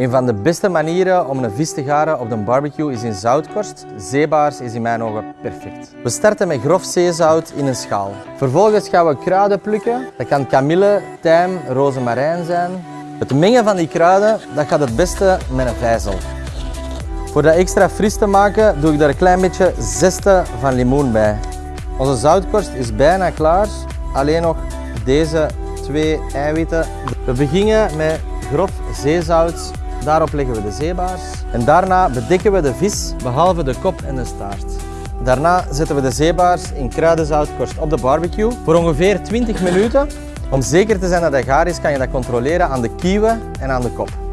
Een van de beste manieren om een vis te garen op de barbecue is in zoutkorst. Zeebaars is in mijn ogen perfect. We starten met grof zeezout in een schaal. Vervolgens gaan we kruiden plukken. Dat kan kamille, tijm, rozemarijn zijn. Het mengen van die kruiden dat gaat het beste met een vijzel. Voor dat extra fris te maken doe ik daar een klein beetje zeste van limoen bij. Onze zoutkorst is bijna klaar. Alleen nog deze twee eiwitten. We beginnen met grof zeezout. Daarop leggen we de zeebaars. En daarna bedekken we de vis, behalve de kop en de staart. Daarna zetten we de zeebaars in kruidenzoutkorst op de barbecue voor ongeveer 20 minuten. Om zeker te zijn dat hij gaar is, kan je dat controleren aan de kieuwen en aan de kop.